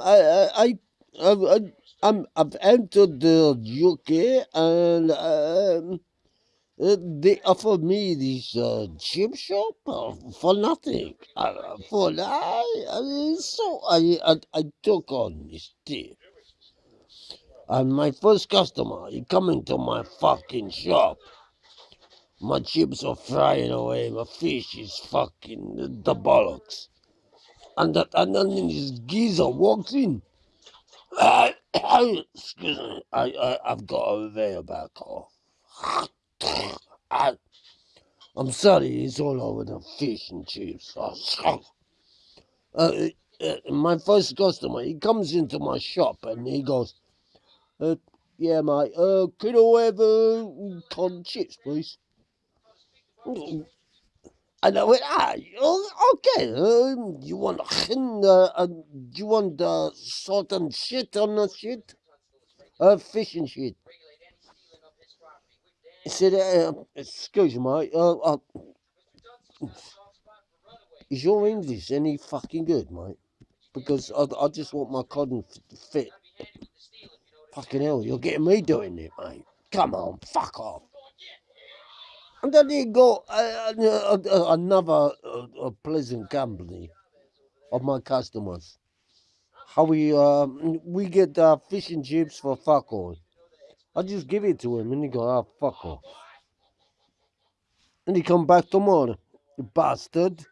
I, I, I've entered the UK and um, they offered me this uh, chip shop for nothing. Uh, for I, so I, I, I took on this tip. And my first customer, he coming to my fucking shop. My chips are frying away. My fish is fucking the bollocks. And that, and then this geezer walks in. excuse me. I, I, I've got a veil back off. I, I'm sorry, it's all over the fish and chips. Uh, uh, uh, my first customer, he comes into my shop and he goes, uh, yeah, mate, uh, could I have uh, cod chips, please? And I went, ah, oh, okay. Uh, you want uh, uh, you want uh, salt and shit on the shit? Uh, fish and shit. Said, uh, excuse me, mate. Uh, uh, is your English any fucking good, mate? Because I, I just want my cotton fit. Fucking hell, you're getting me doing it, mate. Come on, fuck off. And then he got uh, uh, uh, another pleasant company of my customers. How we um, we get uh, fish and chips for fuck all. I just give it to him and he go, ah, fuck off. And he come back tomorrow, bastard.